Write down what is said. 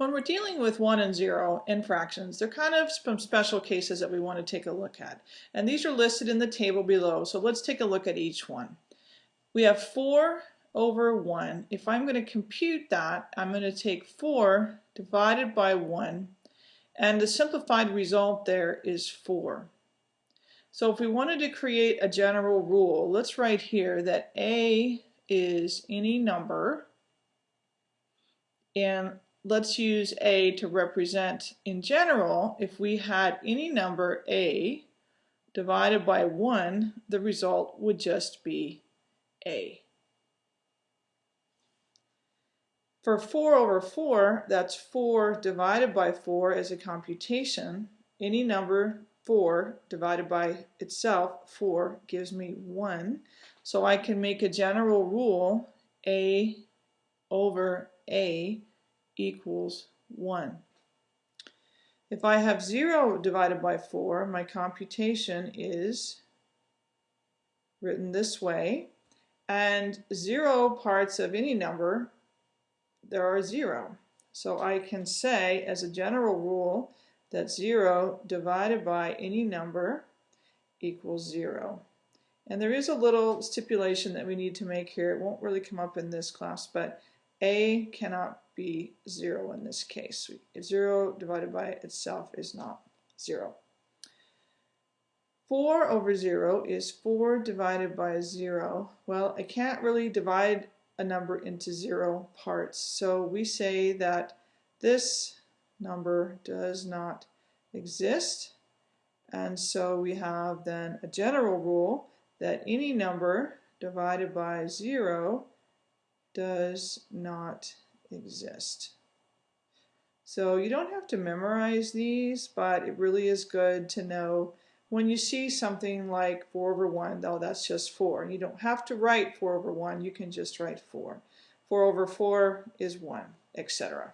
When we're dealing with 1 and 0 in fractions, they're kind of some special cases that we want to take a look at. And these are listed in the table below, so let's take a look at each one. We have 4 over 1. If I'm going to compute that, I'm going to take 4 divided by 1, and the simplified result there is 4. So if we wanted to create a general rule, let's write here that a is any number, and let's use A to represent, in general, if we had any number A divided by 1, the result would just be A. For 4 over 4, that's 4 divided by 4 as a computation. Any number 4 divided by itself, 4, gives me 1. So I can make a general rule, A over A equals 1. If I have 0 divided by 4, my computation is written this way. And 0 parts of any number, there are 0. So I can say, as a general rule, that 0 divided by any number equals 0. And there is a little stipulation that we need to make here. It won't really come up in this class, but a cannot be 0 in this case. 0 divided by itself is not 0. 4 over 0 is 4 divided by 0. Well, I can't really divide a number into 0 parts, so we say that this number does not exist. And so we have then a general rule that any number divided by 0 does not exist. So you don't have to memorize these, but it really is good to know when you see something like 4 over 1, though that's just 4. You don't have to write 4 over 1, you can just write 4. 4 over 4 is 1, etc.